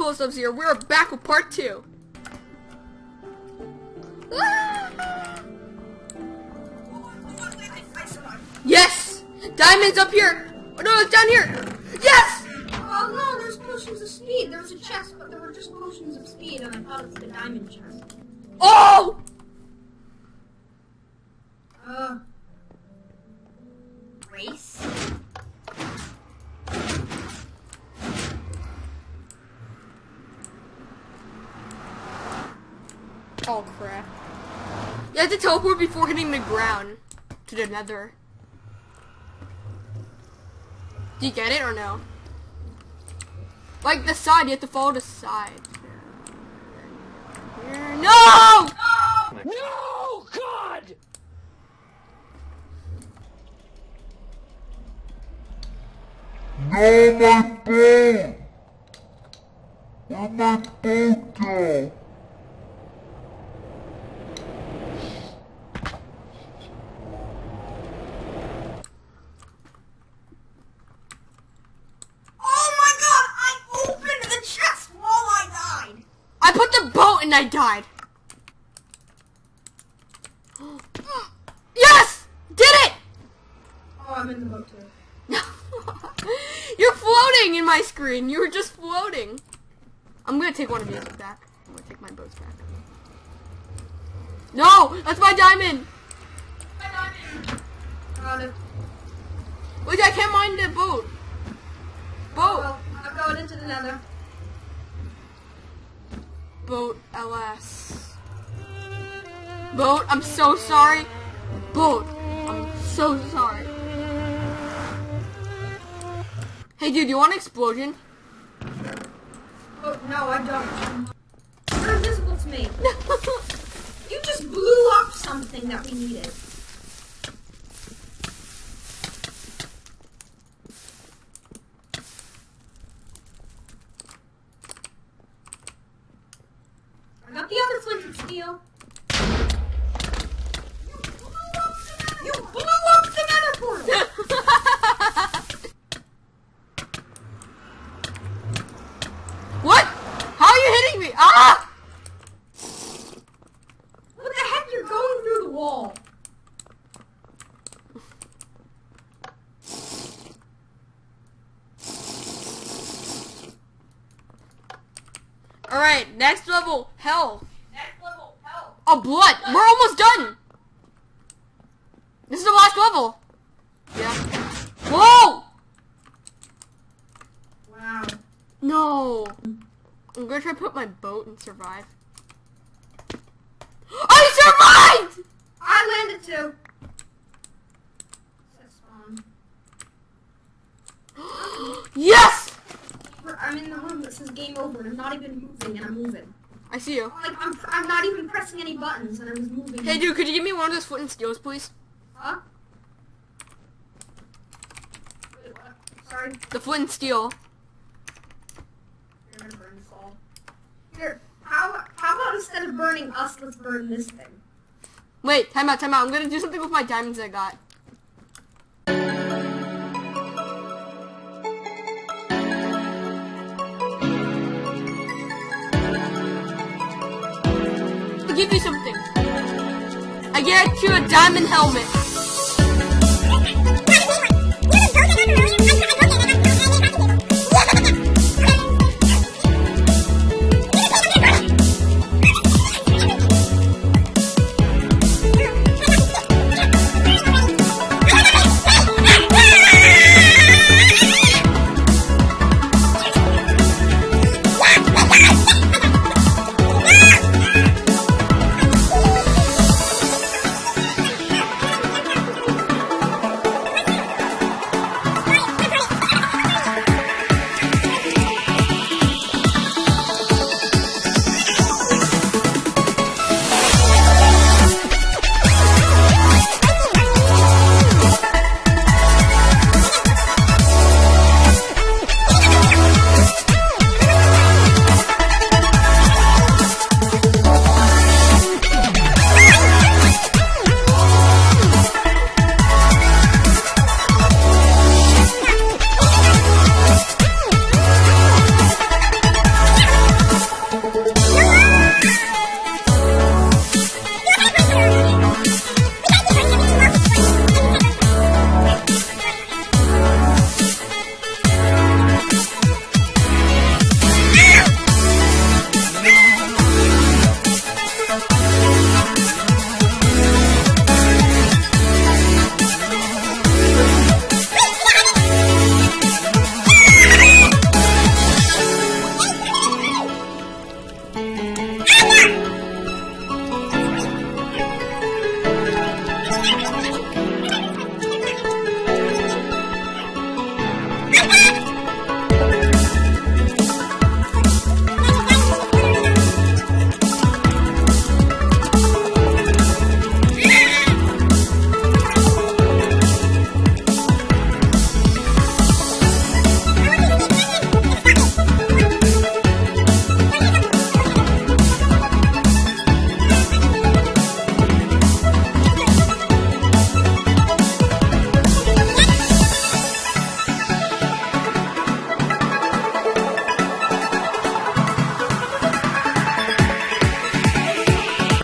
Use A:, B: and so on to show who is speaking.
A: Cool Stuffs here. We're back with part two. Yes! Diamond's up here! Oh no, it's down here! Yes!
B: Oh no, there's potions of speed. There was a chest, but there were just potions of speed, and I thought it was the diamond chest.
A: Oh!
B: Uh.
A: Crap. You have to teleport before hitting the ground to the nether. Do you get it or no? Like the side, you have to follow the side. Here. No!
C: No, God!
D: No, my boat! Where my boat go?
B: Oh my god! I opened the chest while I died.
A: I put the boat and I died. Yes! Did it!
B: Oh, I'm in the boat too.
A: You're floating in my screen. You were just floating. I'm gonna take one of these back. I'm gonna take my boats back. No! That's my diamond! My diamond!
B: Got it.
A: Wait, I can't mine the boat. Boat.
B: Well, I'm going into the nether.
A: Boat LS. Boat, I'm so sorry. Boat, I'm so sorry. Hey dude, you want an explosion?
B: Oh, no, I don't. You're invisible to me. You just blew up something that we needed. I got the other flint and steel. You blew up the nether portal!
A: what? How are you hitting me? Ah!
B: What the heck? You're going through the wall.
A: Alright, next level, hell.
B: Next level.
A: Oh, blood. We're almost done. This is the last level. Yeah. Whoa!
B: Wow.
A: No. I'm gonna try to put my boat and survive. I survived!
B: I landed too.
A: Yes!
B: I'm in the room that says game over and I'm not even moving and I'm moving.
A: I see you.
B: Like I'm, I'm not even pressing any buttons and I was moving.
A: Hey, dude, could you give me one of those flint and steels, please?
B: Huh? Wait. Sorry.
A: The flint and steel.
B: You're gonna burn us all. Here, how how about instead of burning us, let's burn this thing.
A: Wait, time out, time out. I'm gonna do something with my diamonds I got. Give you something. I get you a diamond helmet.